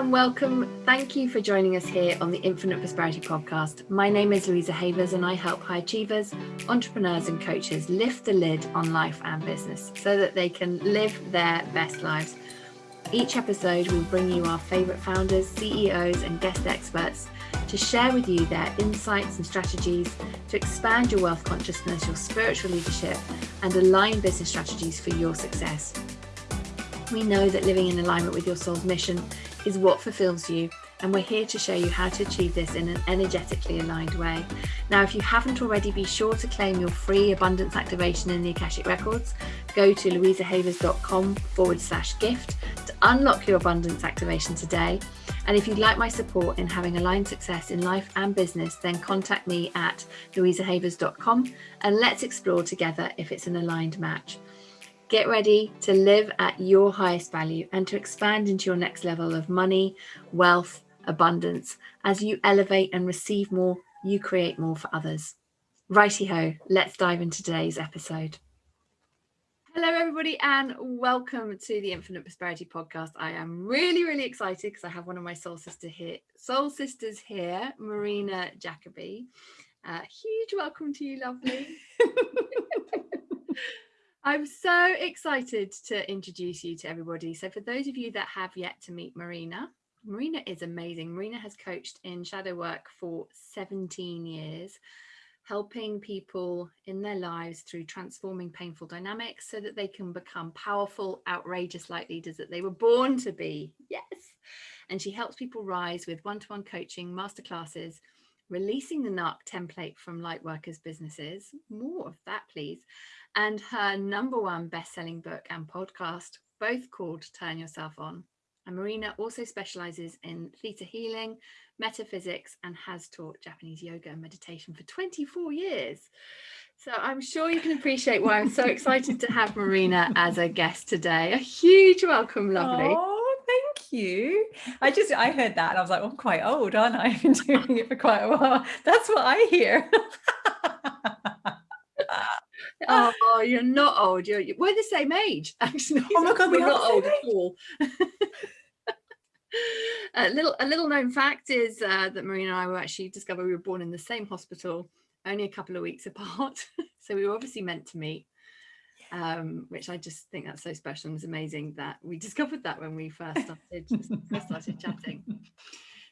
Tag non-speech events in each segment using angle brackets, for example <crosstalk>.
and welcome. Thank you for joining us here on the Infinite Prosperity Podcast. My name is Louisa Havers and I help high achievers, entrepreneurs and coaches lift the lid on life and business so that they can live their best lives. Each episode will bring you our favourite founders, CEOs and guest experts to share with you their insights and strategies to expand your wealth consciousness, your spiritual leadership and align business strategies for your success. We know that living in alignment with your soul's mission is what fulfills you and we're here to show you how to achieve this in an energetically aligned way. Now, if you haven't already, be sure to claim your free abundance activation in the Akashic Records. Go to louisahavers.com forward slash gift to unlock your abundance activation today. And if you'd like my support in having aligned success in life and business, then contact me at louisahavers.com and let's explore together if it's an aligned match. Get ready to live at your highest value and to expand into your next level of money, wealth, abundance. As you elevate and receive more, you create more for others. Righty ho, let's dive into today's episode. Hello, everybody, and welcome to the Infinite Prosperity Podcast. I am really, really excited because I have one of my soul sister here, soul sisters here, Marina Jacoby. Uh, huge welcome to you, lovely. <laughs> I'm so excited to introduce you to everybody. So for those of you that have yet to meet Marina, Marina is amazing. Marina has coached in shadow work for 17 years, helping people in their lives through transforming painful dynamics so that they can become powerful, outrageous light leaders that they were born to be. Yes. And she helps people rise with one-to-one -one coaching, masterclasses, releasing the NARC template from Lightworkers businesses. More of that, please and her number one best-selling book and podcast, both called Turn Yourself On. And Marina also specializes in theta healing, metaphysics, and has taught Japanese yoga and meditation for 24 years. So I'm sure you can appreciate why I'm so excited to have Marina as a guest today. A huge welcome, lovely. Oh, thank you. I just, I heard that and I was like, oh, I'm quite old, aren't I? I've been doing it for quite a while. That's what I hear. <laughs> oh, <laughs> you're not old. You're, we're the same age, <laughs> actually. Oh my God, we're not old at all. <laughs> a little a little known fact is uh, that Marina and I were actually discovered we were born in the same hospital, only a couple of weeks apart. so we were obviously meant to meet, um, which I just think that's so special and it's amazing that we discovered that when we first started first started chatting.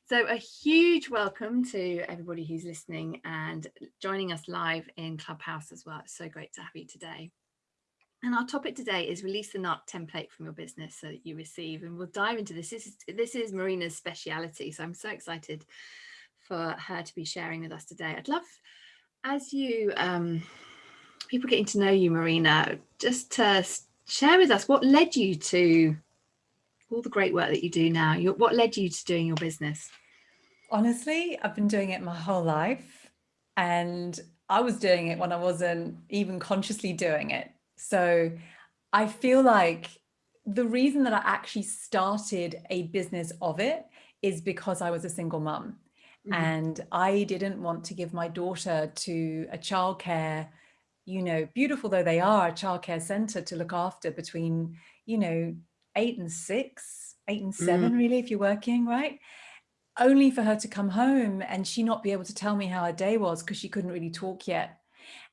So a huge welcome to everybody who's listening and joining us live in Clubhouse as well. It's so great to have you today. And our topic today is release the NARC template from your business so that you receive. And we'll dive into this. This is, this is Marina's speciality. So I'm so excited for her to be sharing with us today. I'd love, as you, um, people getting to know you, Marina, just to share with us what led you to all the great work that you do now. Your, what led you to doing your business? Honestly, I've been doing it my whole life and I was doing it when I wasn't even consciously doing it. So I feel like the reason that I actually started a business of it is because I was a single mum mm -hmm. and I didn't want to give my daughter to a childcare, you know, beautiful though they are, a childcare center to look after between, you know, eight and six, eight and seven, mm. really, if you're working, right? only for her to come home and she not be able to tell me how her day was because she couldn't really talk yet.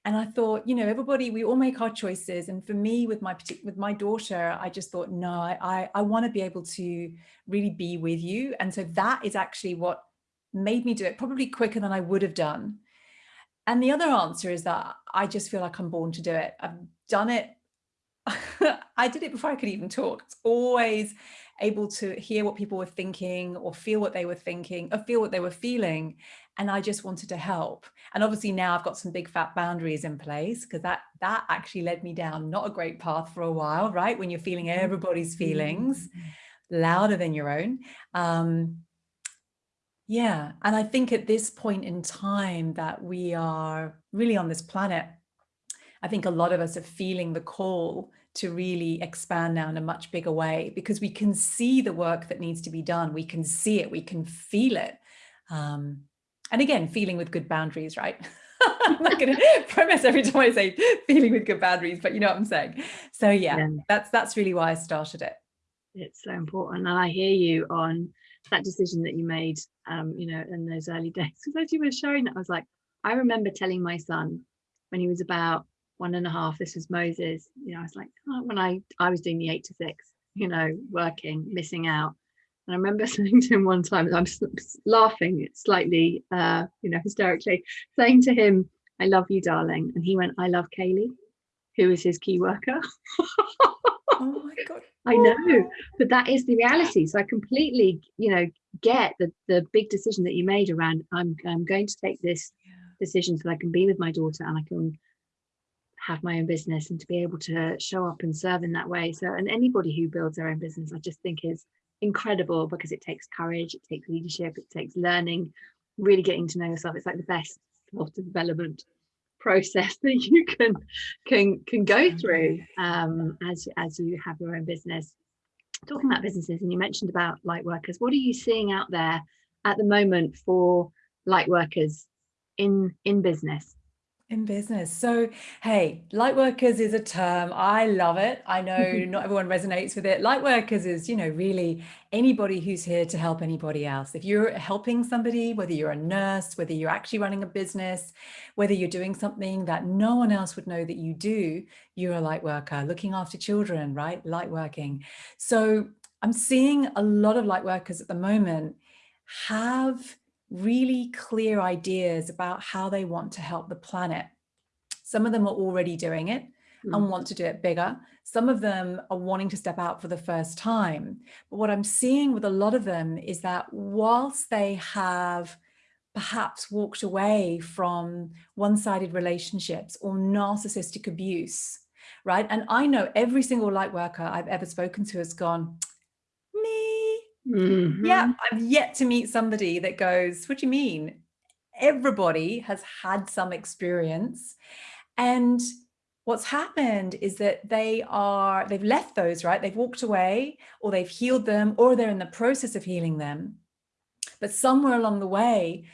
And I thought, you know, everybody, we all make our choices. And for me, with my with my daughter, I just thought, no, I, I want to be able to really be with you. And so that is actually what made me do it probably quicker than I would have done. And the other answer is that I just feel like I'm born to do it. I've done it. <laughs> I did it before I could even talk. It's always able to hear what people were thinking or feel what they were thinking or feel what they were feeling. And I just wanted to help. And obviously now I've got some big fat boundaries in place because that that actually led me down not a great path for a while, right? When you're feeling mm-hmm. everybody's feelings mm-hmm. louder than your own. Um, yeah, and I think at this point in time that we are really on this planet, I think a lot of us are feeling the call to really expand now in a much bigger way because we can see the work that needs to be done. We can see it, we can feel it. Um, and again, feeling with good boundaries, right? <laughs> I'm not going <laughs> to promise every time I say feeling with good boundaries, but you know what I'm saying. So yeah, yeah, that's that's really why I started it. It's so important. And I hear you on that decision that you made, um, you know, in those early <laughs> days. Because as you were showing that, I was like, I remember telling my son when he was about one and a half, this was Moses, you know, I was like, oh, when I, I was doing the eight to six, you know, working, missing out. And I remember <laughs> saying to him one time, I'm laughing slightly, uh, you know, hysterically, saying to him, I love you, darling. And he went, I love Kaylee, who is his key worker. <laughs> oh my God. I know, but that is the reality. So I completely, you know, get the the big decision that you made around I'm I'm going to take this decision so I can be with my daughter and I can have my own business and to be able to show up and serve in that way. So and anybody who builds their own business, I just think is incredible because it takes courage, it takes leadership, it takes learning, really getting to know yourself. It's like the best self development process <laughs> that you can can can go through um, as as you have your own business. Talking about businesses, and you mentioned about light workers. What are you seeing out there at the moment for light workers in in business? In business. So, hey, light workers is a term. I love it. I know <laughs> not everyone resonates with it. Light workers is, you know, really anybody who's here to help anybody else. If you're helping somebody, whether you're a nurse, whether you're actually running a business, whether you're doing something that no one else would know that you do, you're a light worker, looking after children, right? Light working. So, I'm seeing a lot of light workers at the moment have really clear ideas about how they want to help the planet. Some of them are already doing it mm. and want to do it bigger. Some of them are wanting to step out for the first time. But what I'm seeing with a lot of them is that whilst they have perhaps walked away from one-sided relationships or narcissistic abuse, right? And I know every single light worker I've ever spoken to has gone, Mm -hmm. Yeah, I've yet to meet somebody that goes, what do you mean? Everybody has had some experience. And what's happened is that they are, they've left those, right? They've walked away or they've healed them or they're in the process of healing them. But somewhere along the way,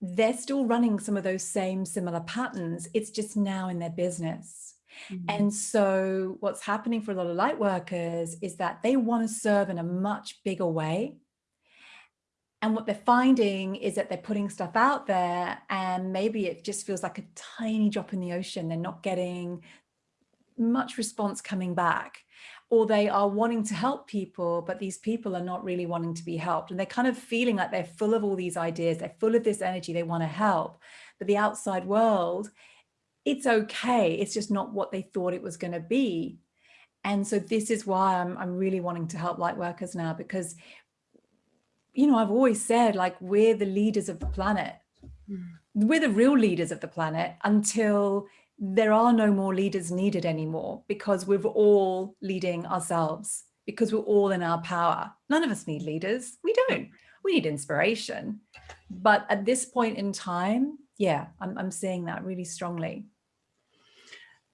they're still running some of those same similar patterns. It's just now in their business. Mm -hmm. And so what's happening for a lot of light workers is that they want to serve in a much bigger way. And what they're finding is that they're putting stuff out there and maybe it just feels like a tiny drop in the ocean. They're not getting much response coming back or they are wanting to help people, but these people are not really wanting to be helped. And they're kind of feeling like they're full of all these ideas. They're full of this energy. They want to help, but the outside world it's okay. It's just not what they thought it was going to be. And so this is why I'm, I'm really wanting to help light workers now because, you know, I've always said like we're the leaders of the planet. Mm. We're the real leaders of the planet until there are no more leaders needed anymore because we're all leading ourselves because we're all in our power. None of us need leaders. We don't. We need inspiration. But at this point in time, yeah, I'm, I'm seeing that really strongly.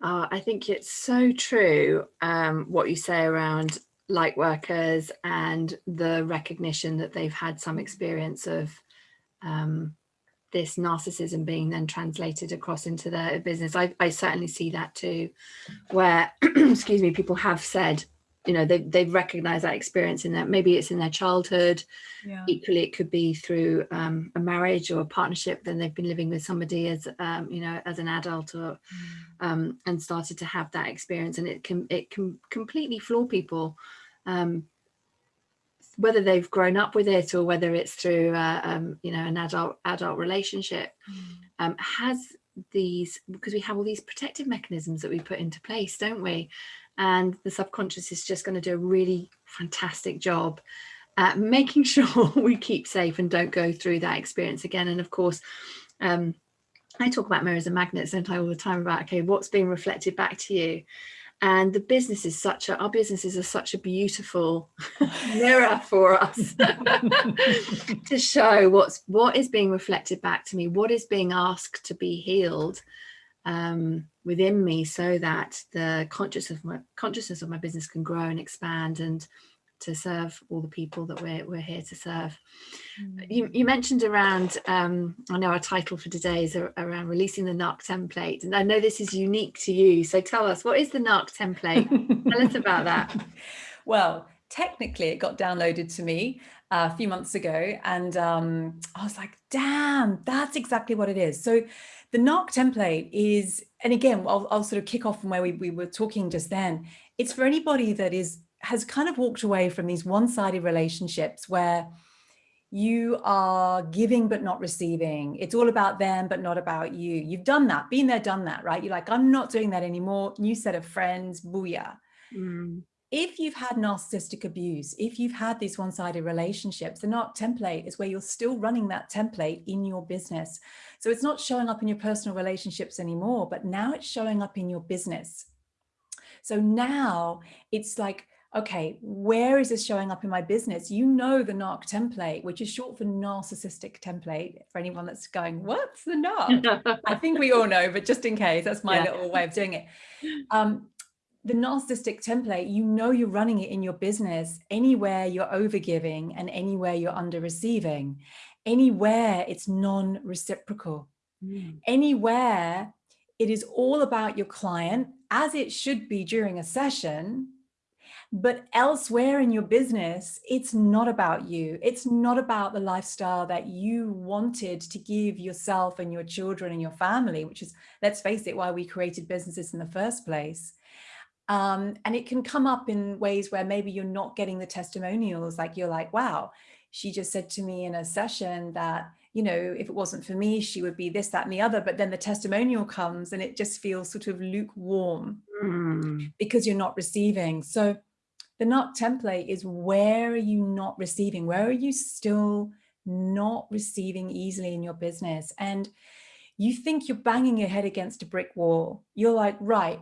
Uh, I think it's so true um, what you say around light workers and the recognition that they've had some experience of um, this narcissism being then translated across into their business. I, I certainly see that too, where, <clears throat> excuse me, people have said, you know they, they've recognized that experience in that maybe it's in their childhood yeah. equally it could be through um, a marriage or a partnership then they've been living with somebody as um, you know as an adult or mm. um, and started to have that experience and it can it can completely floor people um, whether they've grown up with it or whether it's through uh, um, you know an adult adult relationship mm. Um, has these because we have all these protective mechanisms that we put into place don't we and the subconscious is just going to do a really fantastic job at making <laughs> sure we keep safe and don't go through that experience again. And of course, um, I talk about mirrors and magnets, don't I, all the time about, okay, what's being reflected back to you? And the business is such a, our businesses are such a beautiful <laughs> mirror for us <laughs> to show what's, what is being reflected back to me, what is being asked to be healed um, within me so that the consciousness of my consciousness of my business can grow and expand and to serve all the people that we're, we're here to serve. Mm. You, you, mentioned around, um, I know our title for today is around releasing the NARC template. And I know this is unique to you. So tell us, what is the NARC template? tell us about that. <laughs> Well, technically it got downloaded to me a few months ago and um, I was like, damn, that's exactly what it is. So the NARC template is, and again, I'll, I'll sort of kick off from where we, we were talking just then. It's for anybody that is has kind of walked away from these one-sided relationships where you are giving but not receiving. It's all about them but not about you. You've done that, been there, done that, right? You're like, I'm not doing that anymore. New set of friends, booyah. Mm. If you've had narcissistic abuse, if you've had these one-sided relationships, the NARC template is where you're still running that template in your business. So it's not showing up in your personal relationships anymore, but now it's showing up in your business. So now it's like, okay, where is this showing up in my business? You know the NARC template, which is short for narcissistic template. For anyone that's going, what's the NARC? <laughs> I think we all know, but just in case, that's my yeah. little way of doing it. <laughs> Um, the narcissistic template, you know you're running it in your business anywhere you're overgiving and anywhere you're under receiving, anywhere it's non-reciprocal, mm. anywhere it is all about your client as it should be during a session, but elsewhere in your business, it's not about you. It's not about the lifestyle that you wanted to give yourself and your children and your family, which is, let's face it, why we created businesses in the first place. Um, and it can come up in ways where maybe you're not getting the testimonials, like you're like, wow, she just said to me in a session that, you know, if it wasn't for me, she would be this, that, and the other. But then the testimonial comes and it just feels sort of lukewarm mm. because you're not receiving. So the NARC template is where are you not receiving? Where are you still not receiving easily in your business? And you think you're banging your head against a brick wall. You're like, right,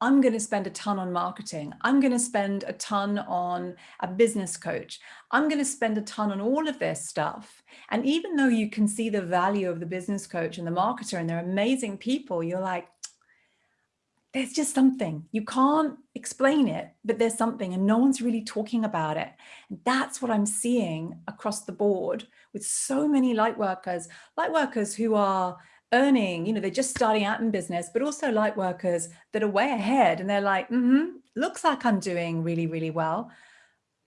I'm going to spend a ton on marketing. I'm going to spend a ton on a business coach. I'm going to spend a ton on all of this stuff. And even though you can see the value of the business coach and the marketer and they're amazing people, you're like, there's just something you can't explain it but there's something and no one's really talking about it and that's what i'm seeing across the board with so many light workers light workers who are earning you know they're just starting out in business but also light workers that are way ahead and they're like mm -hmm, looks like i'm doing really really well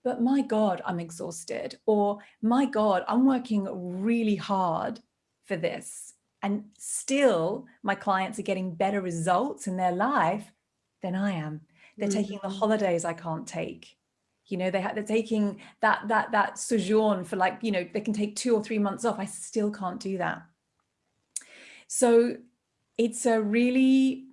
but my god i'm exhausted or my god i'm working really hard for this and still my clients are getting better results in their life than I am. They're mm -hmm. taking the holidays I can't take. You know, they they're taking that that that sojourn for like, you know, they can take two or three months off. I still can't do that. So it's a really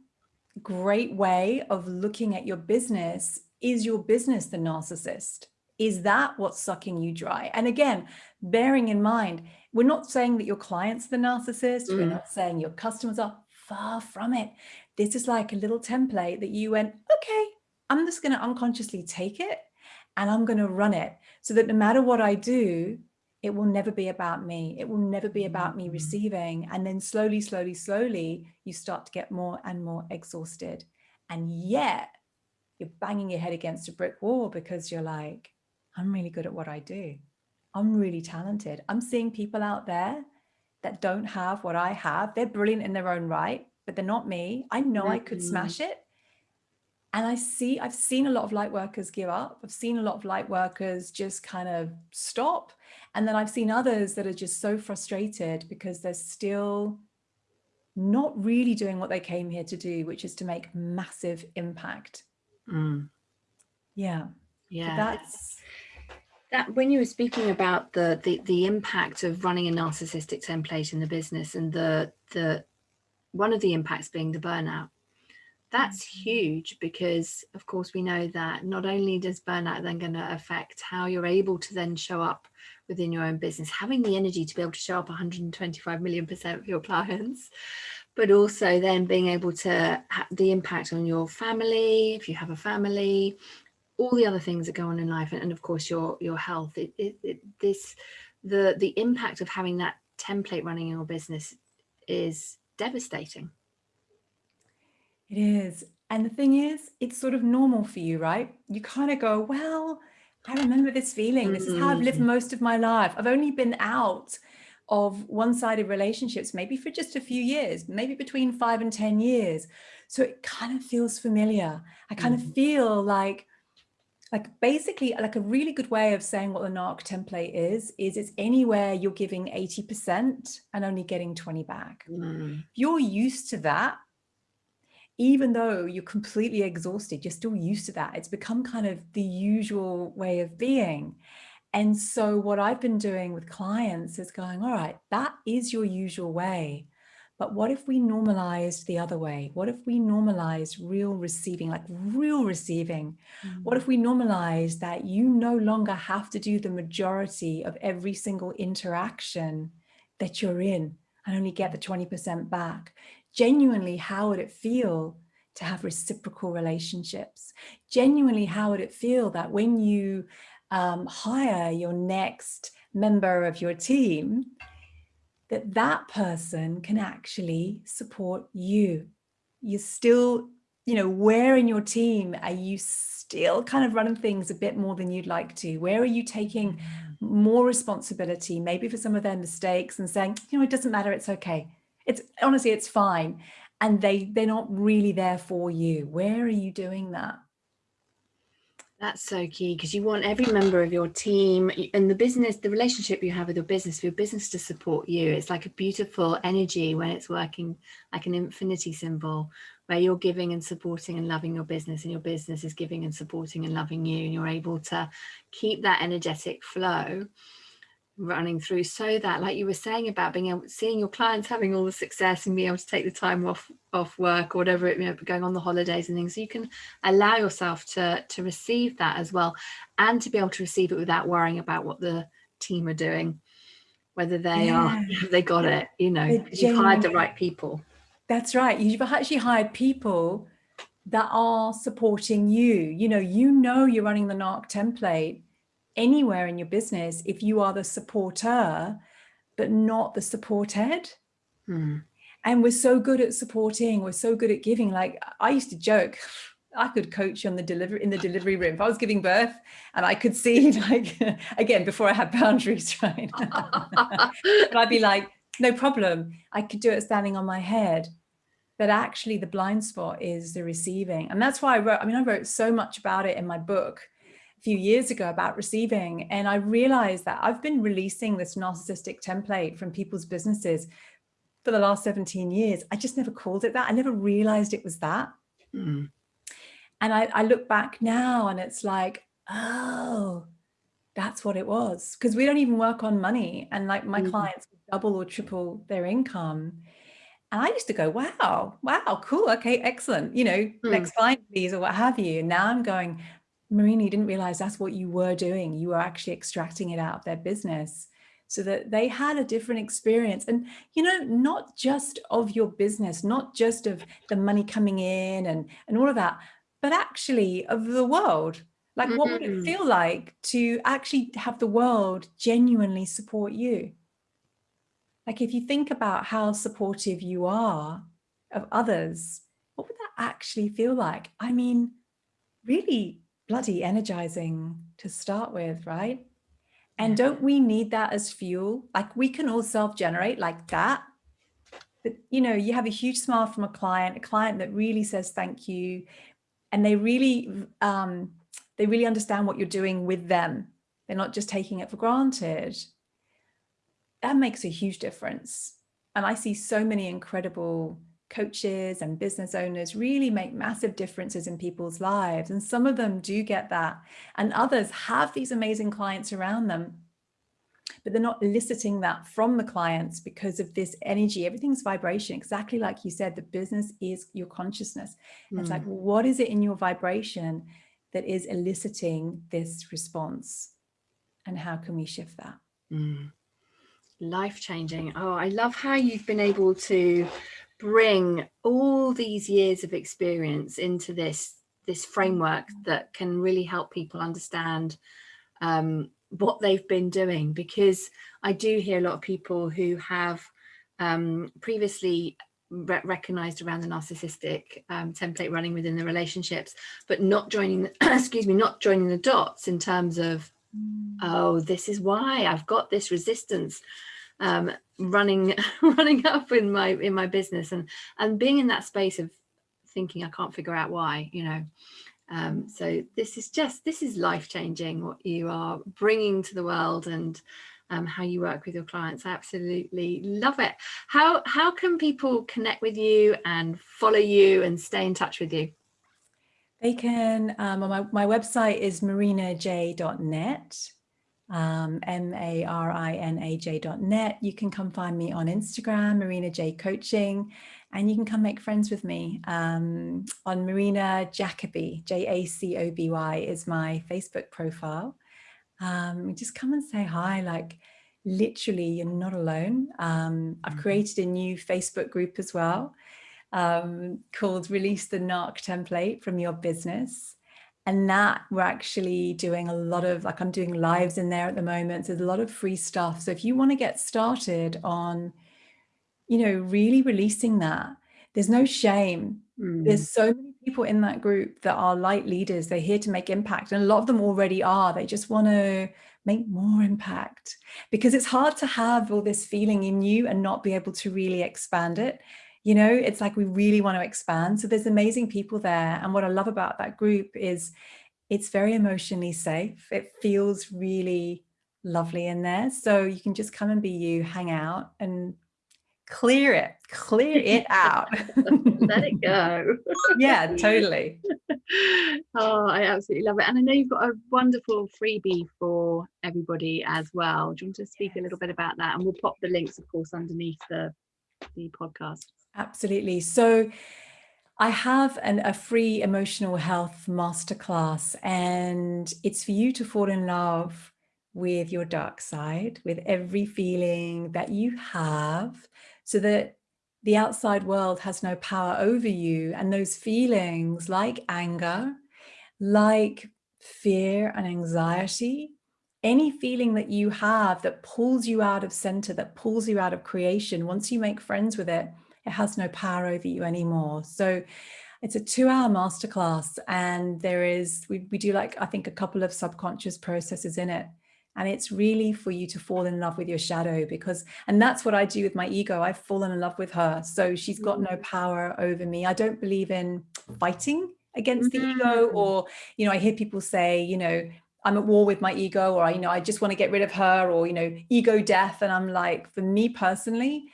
great way of looking at your business. Is your business the narcissist? Is that what's sucking you dry? And again, bearing in mind, we're not saying that your client's the narcissist. Mm. We're not saying your customers are far from it. This is like a little template that you went, okay, I'm just going to unconsciously take it and I'm going to run it so that no matter what I do, it will never be about me. It will never be about me mm. receiving. And then slowly, slowly, slowly, you start to get more and more exhausted. And yet you're banging your head against a brick wall because you're like, I'm really good at what I do. I'm really talented. I'm seeing people out there that don't have what I have. They're brilliant in their own right, but they're not me. I know mm -hmm. I could smash mm-hmm. it. And I see, I've seen a lot of light workers give up. I've seen a lot of light workers just kind of stop. And then I've seen others that are just so frustrated because they're still not really doing what they came here to do, which is to make massive impact. Mm. Yeah. Yeah. So that's that when you were speaking about the, the the impact of running a narcissistic template in the business and the the one of the impacts being the burnout that's mm-hmm. huge because of course we know that not only does burnout then going to affect how you're able to then show up within your own business having the energy to be able to show up 125 million percent for your clients but also then being able to have the impact on your family if you have a family all the other things that go on in life and, and of course your your health. It, it, it, this the the impact of having that template running in your business is devastating. It is. And the thing is it's sort of normal for you right? You kind of go well i remember this feeling this is how i've lived most of my life i've only been out of one-sided relationships maybe for just a few years maybe between five and ten years so it kind of feels familiar i kind mm. of feel like like basically like a really good way of saying what the NARC template is, is it's anywhere you're giving 80% and only getting 20 back. Mm. If you're used to that, even though you're completely exhausted, you're still used to that. It's become kind of the usual way of being. And so what I've been doing with clients is going, all right, that is your usual way. But what if we normalized the other way? What if we normalized real receiving, like real receiving? Mm. What if we normalized that you no longer have to do the majority of every single interaction that you're in and only get the 20% back? Genuinely, how would it feel to have reciprocal relationships? Genuinely, how would it feel that when you um, hire your next member of your team, that that person can actually support you. You're still, you know, where in your team are you still kind of running things a bit more than you'd like to? Where are you taking mm. more responsibility, maybe for some of their mistakes and saying, you know, it doesn't matter, it's okay. It's honestly, it's fine. And they, they're not really there for you. Where are you doing that? That's so key because you want every member of your team and the business, the relationship you have with your business, for your business to support you. It's like a beautiful energy when it's working like an infinity symbol where you're giving and supporting and loving your business and your business is giving and supporting and loving you and you're able to keep that energetic flow running through so that like you were saying about being able seeing your clients having all the success and being able to take the time off off work or whatever it you know going on the holidays and things so you can allow yourself to to receive that as well and to be able to receive it without worrying about what the team are doing whether they yeah. <laughs> are they got it you know you've hired the right people. That's right. You've actually hired people that are supporting you. You know you know you're running the narc template anywhere in your business if you are the supporter, but not the supported. Hmm. And we're so good at supporting, we're so good at giving. Like I used to joke, <laughs> I could coach on the delivery in the delivery room. If I was giving birth and I could see <laughs> like, <laughs> again, before I had boundaries, right? but I'd be like, no problem. I could do it standing on my head. But actually the blind spot is the receiving. And that's why I wrote, I mean, I wrote so much about it in my book few years ago about receiving. And I realized that I've been releasing this narcissistic template from people's businesses for the last 17 years. I just never called it that. I never realized it was that. Mm. And I, I look back now and it's like, oh, that's what it was. Because we don't even work on money. And like my mm. clients double or triple their income. And I used to go, wow, wow, cool. Okay, excellent. You know, mm. next client, please, or what have you. And now I'm going, Marini didn't realize that's what you were doing. You were actually extracting it out of their business so that they had a different experience. And, you know, not just of your business, not just of the money coming in and, and all of that, but actually of the world. Like, what would it mm-hmm. feel like to actually have the world genuinely support you? Like, if you think about how supportive you are of others, what would that actually feel like? I mean, really bloody energizing to start with, right? And don't we need that as fuel? Like we can all self-generate like that. But you know, you have a huge smile from a client, a client that really says thank you, and they really um, they really understand what you're doing with them. They're not just taking it for granted. That makes a huge difference. And I see so many incredible coaches and business owners really make massive differences in people's lives. And some of them do get that. And others have these amazing clients around them, but they're not eliciting that from the clients because of this energy. Everything's vibration, exactly like you said, the business is your consciousness. Mm. It's like, hmm. what is it in your vibration that is eliciting this response? And how can we shift that? Mm. Life changing. Oh, I love how you've been able to bring all these years of experience into this this framework that can really help people understand um, what they've been doing because I do hear a lot of people who have um, previously re recognized around the narcissistic um, template running within the relationships, but not joining, <clears throat> excuse me, not joining the dots in terms of, mm. oh, this is why I've got this resistance um, running <laughs> running up in my in my business and and being in that space of thinking I can't figure out why you know Um, so this is just, this is life-changing what you are bringing to the world and um, how you work with your clients. absolutely love it. How, how can people connect with you and follow you and stay in touch with you? They can, um, my, my website is marinaj.net, um, M-A-R-I-N-A-J.net. You can come find me on Instagram, Marina J Coaching, and you can come make friends with me um, on Marina Jacoby, J-A-C-O-B-Y is my Facebook profile. Um, just come and say hi, like literally you're not alone. Um, I've mm-hmm. created a new Facebook group as well um, called Release the Narc Template from Your Business. And that we're actually doing a lot of, like I'm doing lives in there at the moment. So there's a lot of free stuff. So if you want to get started on, you know, really releasing that, there's no shame. Mm. There's so many people in that group that are light leaders. They're here to make impact. And a lot of them already are. They just want to make more impact because it's hard to have all this feeling in you and not be able to really expand it you know, it's like we really want to expand. So there's amazing people there. And what I love about that group is it's very emotionally safe. It feels really lovely in there. So you can just come and be you, hang out and clear it, clear it out. <laughs> Let it go. <laughs> yeah, totally. <laughs> Oh, I absolutely love it. And I know you've got a wonderful freebie for everybody as well. Do you want to speak a little bit about that? And we'll pop the links, of course, underneath the, the podcast. Absolutely. So I have an, a free emotional health masterclass and it's for you to fall in love with your dark side, with every feeling that you have so that the outside world has no power over you. And those feelings like anger, like fear and anxiety, any feeling that you have that pulls you out of center, that pulls you out of creation, once you make friends with it, it has no power over you anymore. So it's a two hour masterclass and there is, we, we do like, I think a couple of subconscious processes in it. And it's really for you to fall in love with your shadow because, and that's what I do with my ego. I've fallen in love with her. So she's got no mm. power over me. I don't believe in fighting against the ego mm. or, you know, I hear people say, you know, I'm at war with my ego or, you know, I just want to get rid of her or, you know, ego death. And I'm like, for me personally,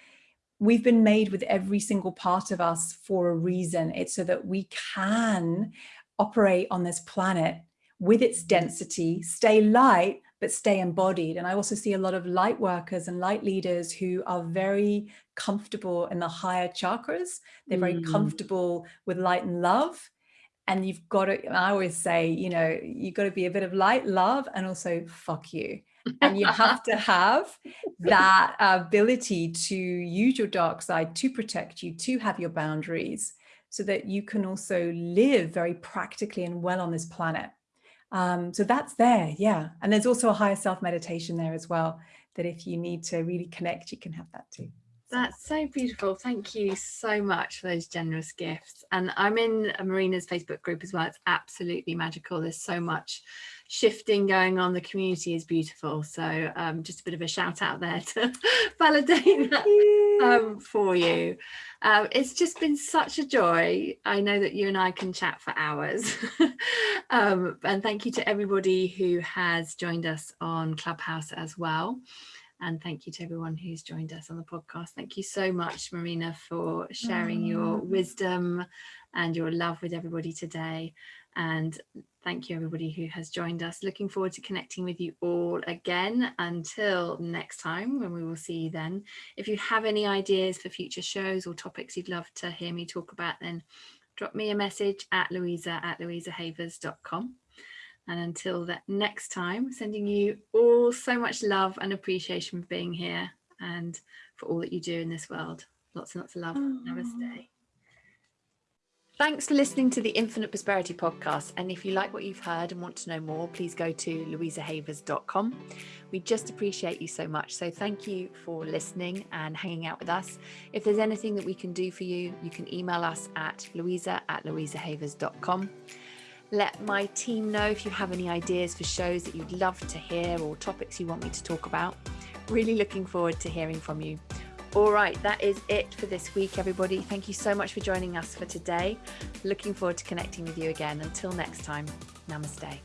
we've been made with every single part of us for a reason. It's so that we can operate on this planet with its density, stay light, but stay embodied. And I also see a lot of light workers and light leaders who are very comfortable in the higher chakras. They're very mm. comfortable with light and love. And you've got to, I always say, you know, you've got to be a bit of light, love, and also fuck you and you have to have that ability to use your dark side to protect you, to have your boundaries so that you can also live very practically and well on this planet. Um, so that's there, yeah. And there's also a higher self meditation there as well, that if you need to really connect, you can have that too. That's so beautiful. Thank you so much for those generous gifts. And I'm in a Marina's Facebook group as well. It's absolutely magical. There's so much shifting going on. The community is beautiful. So um, just a bit of a shout out there to <laughs> validate that um, for you. Um, it's just been such a joy. I know that you and I can chat for hours. <laughs> um, and thank you to everybody who has joined us on Clubhouse as well. And thank you to everyone who's joined us on the podcast. Thank you so much, Marina, for sharing your wisdom and your love with everybody today. And thank you everybody who has joined us. Looking forward to connecting with you all again until next time when we will see you then. If you have any ideas for future shows or topics you'd love to hear me talk about, then drop me a message at louisa at louisahavers.com. And until that next time, sending you all so much love and appreciation for being here and for all that you do in this world. Lots and lots of love. Aww. Namaste. Thanks for listening to the Infinite Prosperity podcast. And if you like what you've heard and want to know more, please go to louisahavers.com. We just appreciate you so much. So thank you for listening and hanging out with us. If there's anything that we can do for you, you can email us at louisa at louisahavers.com. Let my team know if you have any ideas for shows that you'd love to hear or topics you want me to talk about. Really looking forward to hearing from you. All right, that is it for this week, everybody. Thank you so much for joining us for today. Looking forward to connecting with you again. Until next time, namaste.